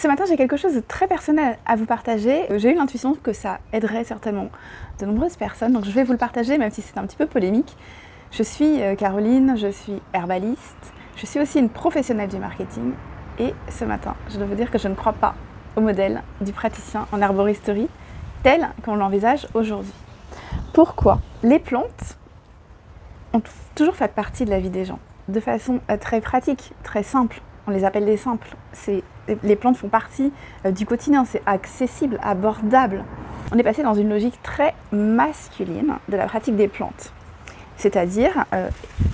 Ce matin, j'ai quelque chose de très personnel à vous partager. J'ai eu l'intuition que ça aiderait certainement de nombreuses personnes, donc je vais vous le partager, même si c'est un petit peu polémique. Je suis euh, Caroline, je suis herbaliste, je suis aussi une professionnelle du marketing, et ce matin, je dois vous dire que je ne crois pas au modèle du praticien en herboristerie tel qu'on l'envisage aujourd'hui. Pourquoi Les plantes ont toujours fait partie de la vie des gens, de façon euh, très pratique, très simple. On les appelle des simples. Les plantes font partie euh, du quotidien, c'est accessible, abordable. On est passé dans une logique très masculine de la pratique des plantes. C'est-à-dire, euh,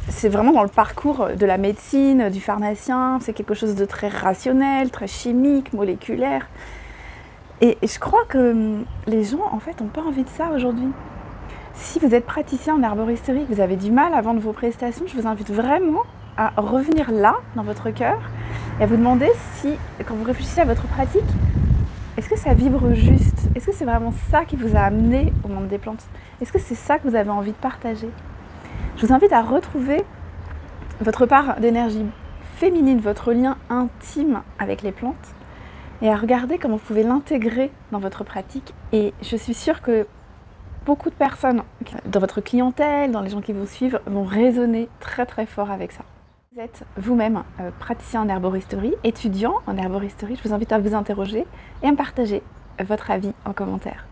c'est vraiment dans le parcours de la médecine, du pharmacien, c'est quelque chose de très rationnel, très chimique, moléculaire. Et, je crois que hum, les gens, en fait, n'ont pas envie de ça aujourd'hui. Si vous êtes praticien en herboristerie, vous avez du mal à vendre vos prestations, je vous invite vraiment à revenir là, dans votre cœur, et à vous demander si, quand vous réfléchissez à votre pratique, est-ce que ça vibre juste? Est-ce que c'est vraiment ça qui vous a amené au monde des plantes? Est-ce que c'est ça que vous avez envie de partager? Je vous invite à retrouver votre part d'énergie féminine, votre lien intime avec les plantes, et à regarder comment vous pouvez l'intégrer dans votre pratique. Et je suis sûre que beaucoup de personnes dans votre clientèle, dans les gens qui vous suivent, vont résonner très très fort avec ça. Vous êtes vous-même euh, praticien en herboristerie, étudiant en herboristerie, je vous invite à vous interroger et à me partager votre avis en commentaire.